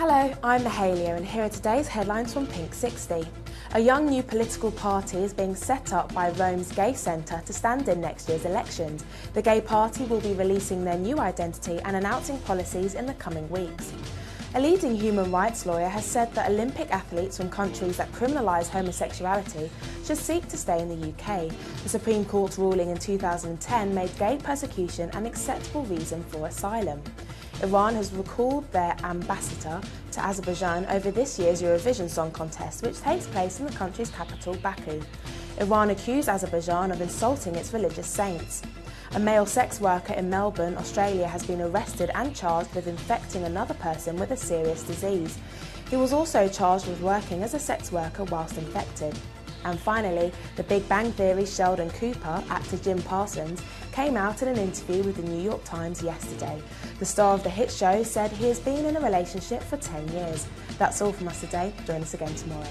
Hello, I'm Mahalia and here are today's headlines from Pink 60. A young new political party is being set up by Rome's Gay Centre to stand in next year's elections. The Gay Party will be releasing their new identity and announcing policies in the coming weeks. A leading human rights lawyer has said that Olympic athletes from countries that criminalise homosexuality should seek to stay in the UK. The Supreme Court's ruling in 2010 made gay persecution an acceptable reason for asylum. Iran has recalled their ambassador to Azerbaijan over this year's Eurovision Song Contest, which takes place in the country's capital, Baku. Iran accused Azerbaijan of insulting its religious saints. A male sex worker in Melbourne, Australia has been arrested and charged with infecting another person with a serious disease. He was also charged with working as a sex worker whilst infected. And finally, the Big Bang Theory Sheldon Cooper, actor Jim Parsons, came out in an interview with the New York Times yesterday. The star of the hit show said he has been in a relationship for 10 years. That's all from us today. Join us again tomorrow.